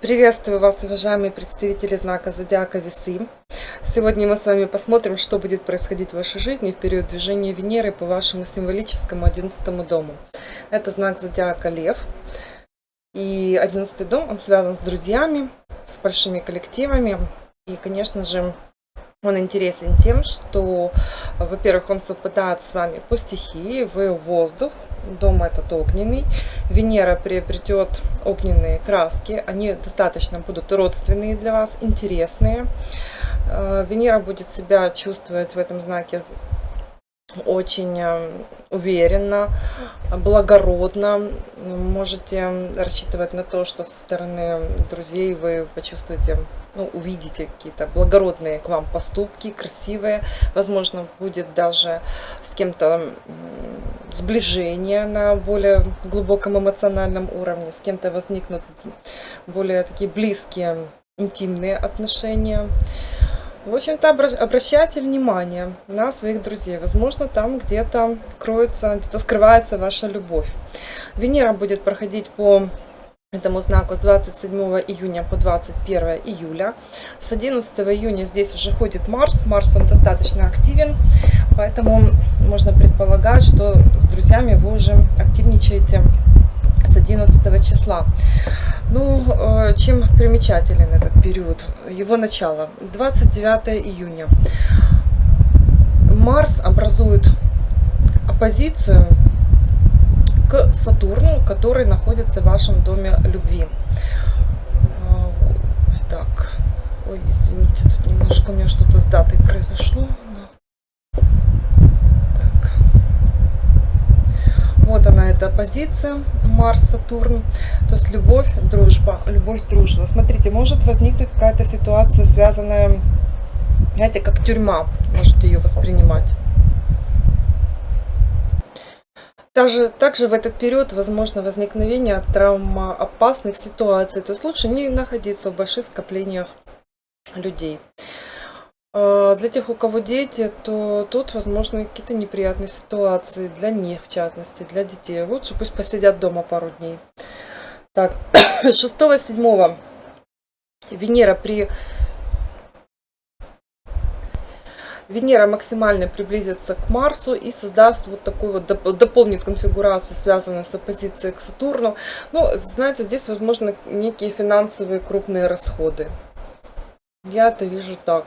Приветствую вас, уважаемые представители знака Зодиака Весы. Сегодня мы с вами посмотрим, что будет происходить в вашей жизни в период движения Венеры по вашему символическому 11 дому. Это знак Зодиака Лев. И 11 дом, он связан с друзьями, с большими коллективами. И, конечно же, он интересен тем, что, во-первых, он совпадает с вами по стихии, вы воздух, дом этот огненный, Венера приобретет огненные краски, они достаточно будут родственные для вас, интересные. Э, Венера будет себя чувствовать в этом знаке очень э, уверенно, благородно. Можете рассчитывать на то, что со стороны друзей вы почувствуете, ну, увидите какие-то благородные к вам поступки, красивые. Возможно, будет даже с кем-то сближение на более глубоком эмоциональном уровне, с кем-то возникнут более такие близкие, интимные отношения. В общем-то, обращайте внимание на своих друзей. Возможно, там где-то кроется, где-то скрывается ваша любовь. Венера будет проходить по этому знаку с 27 июня по 21 июля. С 11 июня здесь уже ходит Марс. Марс он достаточно активен, поэтому можно предполагать, что с друзьями вы уже активничаете с 11 числа. Ну, э, чем примечателен этот период? Его начало. 29 июня. Марс образует оппозицию к Сатурну, который находится в вашем доме любви. Э, так, ой, извините, тут немножко у меня что-то с датой произошло. Вот она, эта позиция Марс-Сатурн. То есть любовь, дружба, любовь, дружба. Смотрите, может возникнуть какая-то ситуация, связанная, знаете, как тюрьма. Можете ее воспринимать. Также, также в этот период возможно возникновение травмоопасных ситуаций. То есть лучше не находиться в больших скоплениях людей. А, для тех, у кого дети, то тут возможны какие-то неприятные ситуации для них, в частности, для детей. Лучше пусть посидят дома пару дней. Так, 6-7 Венера при... Венера максимально приблизится к Марсу и создаст вот такую вот, дополнит конфигурацию, связанную с оппозицией к Сатурну. Ну, знаете, здесь возможно некие финансовые крупные расходы. Я это вижу так.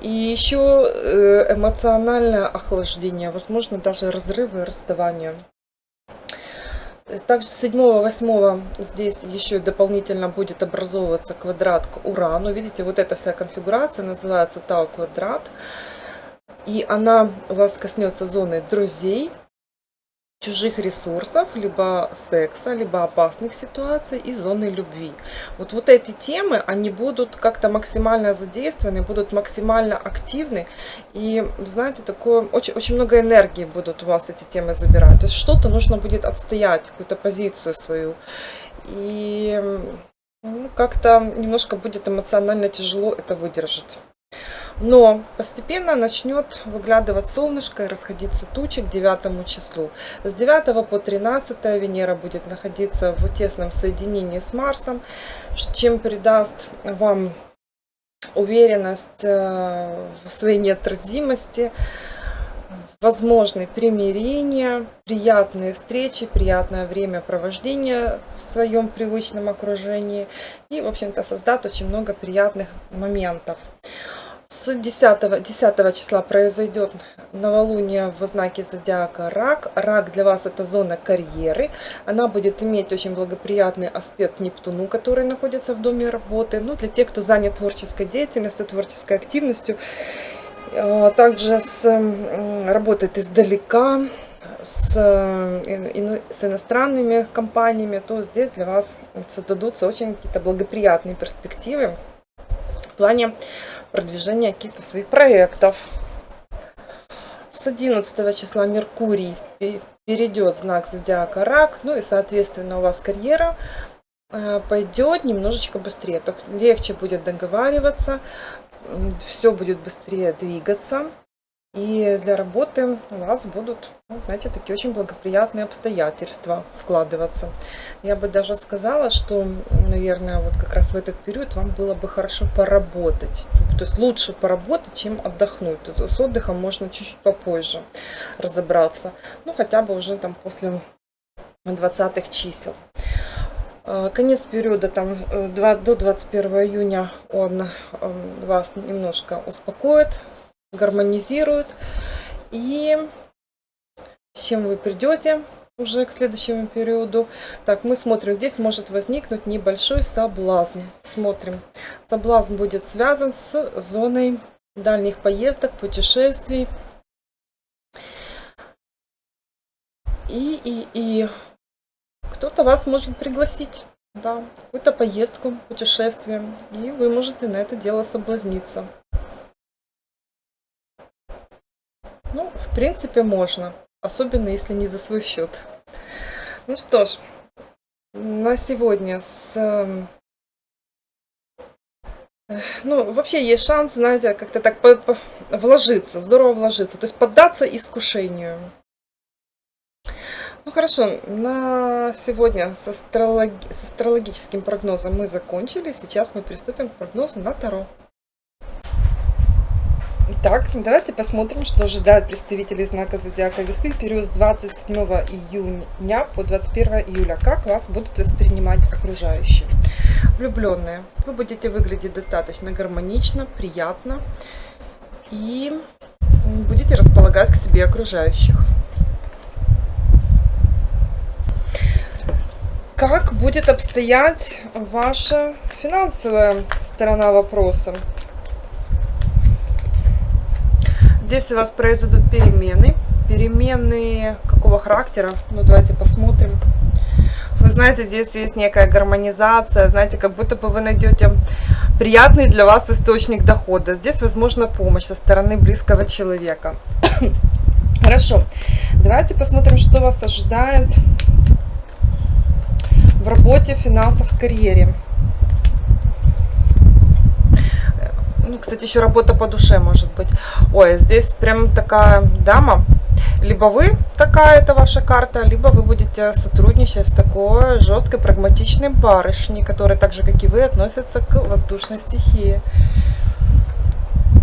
И еще э, эмоциональное охлаждение, возможно, даже разрывы и расставания. Также 7-8 здесь еще дополнительно будет образовываться квадрат к Урану. Видите, вот эта вся конфигурация называется Тау квадрат. И она у вас коснется зоны друзей, чужих ресурсов, либо секса, либо опасных ситуаций и зоны любви. Вот, вот эти темы, они будут как-то максимально задействованы, будут максимально активны. И, знаете, такое, очень, очень много энергии будут у вас эти темы забирать. То есть что-то нужно будет отстоять, какую-то позицию свою. И ну, как-то немножко будет эмоционально тяжело это выдержать. Но постепенно начнет выглядывать солнышко и расходиться тучи к 9 числу. С 9 по 13 Венера будет находиться в тесном соединении с Марсом, чем придаст вам уверенность э, в своей неотразимости, возможны примирения, приятные встречи, приятное времяпровождение в своем привычном окружении и, в общем-то, создать очень много приятных моментов с 10, 10 числа произойдет новолуние в знаке зодиака Рак. Рак для вас это зона карьеры. Она будет иметь очень благоприятный аспект Нептуну, который находится в доме работы. Ну, для тех, кто занят творческой деятельностью, творческой активностью. А, также с, работает издалека, с, с иностранными компаниями, то здесь для вас создадутся очень какие-то благоприятные перспективы в плане продвижения каких-то своих проектов. С 11 числа Меркурий перейдет знак зодиака Рак, ну и, соответственно, у вас карьера э, пойдет немножечко быстрее. Легче будет договариваться, все будет быстрее двигаться. И для работы у вас будут, ну, знаете, такие очень благоприятные обстоятельства складываться. Я бы даже сказала, что, наверное, вот как раз в этот период вам было бы хорошо поработать. То есть лучше поработать, чем отдохнуть. С отдыхом можно чуть-чуть попозже разобраться. Ну, хотя бы уже там после 20 чисел. А, конец периода там 2, э, до 21 июня он эм, вас немножко успокоит, гармонизирует. И с чем вы придете уже к следующему периоду. Так, мы смотрим, здесь может возникнуть небольшой соблазн. Смотрим. Соблазн будет связан с зоной дальних поездок, путешествий. И, и, и кто-то вас может пригласить, да, какую-то поездку, путешествие, и вы можете на это дело соблазниться. Ну, в принципе, можно. Особенно, если не за свой счет. Ну что ж, на сегодня с... Эм, ну, вообще есть шанс, знаете, как-то так вложиться, здорово вложиться. То есть поддаться искушению. Ну хорошо, на сегодня с, астрологи... с астрологическим прогнозом мы закончили. Сейчас мы приступим к прогнозу на Таро. Итак, давайте посмотрим, что ожидает представителей знака Зодиака Весы в период с 27 июня по 21 июля. Как вас будут воспринимать окружающие? Влюбленные. Вы будете выглядеть достаточно гармонично, приятно и будете располагать к себе окружающих. Как будет обстоять ваша финансовая сторона вопроса? Здесь у вас произойдут перемены. Перемены какого характера? Ну, давайте посмотрим. Вы знаете, здесь есть некая гармонизация. Знаете, как будто бы вы найдете приятный для вас источник дохода. Здесь возможна помощь со стороны близкого человека. Хорошо. Давайте посмотрим, что вас ожидает в работе, финансах, карьере. Ну, кстати, еще работа по душе может быть. Ой, здесь прям такая дама. Либо вы такая, это ваша карта, либо вы будете сотрудничать с такой жесткой, прагматичной барышней, которая так же, как и вы, относится к воздушной стихии.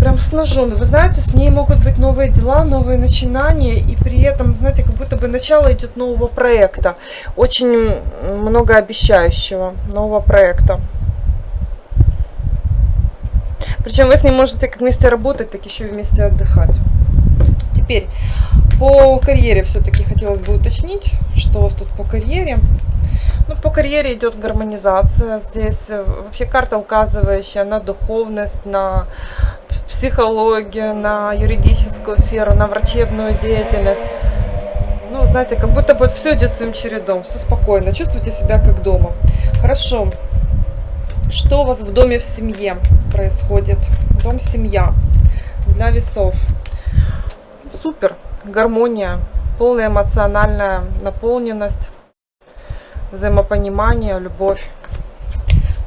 Прям с ножом. Вы знаете, с ней могут быть новые дела, новые начинания, и при этом, знаете, как будто бы начало идет нового проекта. Очень многообещающего нового проекта. Причем вы с ним можете как вместе работать, так еще и вместе отдыхать. Теперь по карьере все-таки хотелось бы уточнить, что у вас тут по карьере. Ну, по карьере идет гармонизация. Здесь э, вообще карта, указывающая на духовность, на психологию, на юридическую сферу, на врачебную деятельность. Ну, знаете, как будто бы все идет своим чередом, все спокойно, чувствуйте себя как дома. Хорошо. Что у вас в доме в семье происходит? Дом, семья для весов. Супер, гармония, полная эмоциональная наполненность, взаимопонимание, любовь.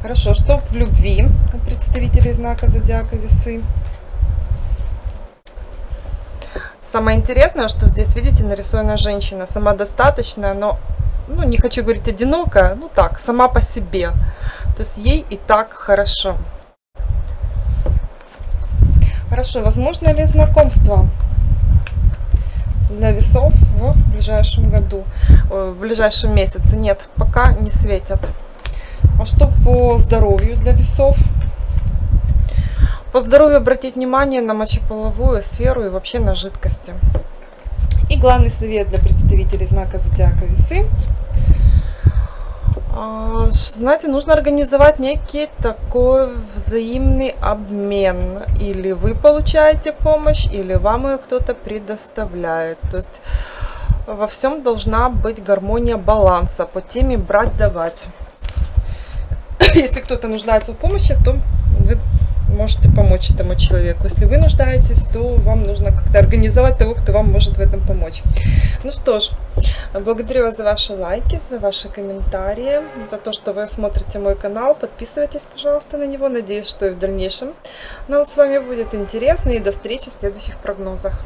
Хорошо, что в любви у представителей знака Зодиака Весы? Самое интересное, что здесь, видите, нарисована женщина, самодостаточная, но, ну, не хочу говорить одинокая, ну так, сама по себе. То есть ей и так хорошо. Хорошо, возможно ли знакомство для весов в ближайшем году, в ближайшем месяце? Нет, пока не светят. А что по здоровью для весов? По здоровью обратить внимание на мочеполовую сферу и вообще на жидкости. И главный совет для представителей знака Зодиака Весы – знаете, нужно организовать некий такой взаимный обмен. Или вы получаете помощь, или вам ее кто-то предоставляет. То есть во всем должна быть гармония баланса по теме брать-давать. Если кто-то нуждается в помощи, то вы можете помочь этому человеку. Если вы нуждаетесь, то вам нужно как-то организовать того, кто вам может в этом помочь. Ну что ж, благодарю вас за ваши лайки, за ваши комментарии, за то, что вы смотрите мой канал. Подписывайтесь, пожалуйста, на него. Надеюсь, что и в дальнейшем нам с вами будет интересно. И до встречи в следующих прогнозах.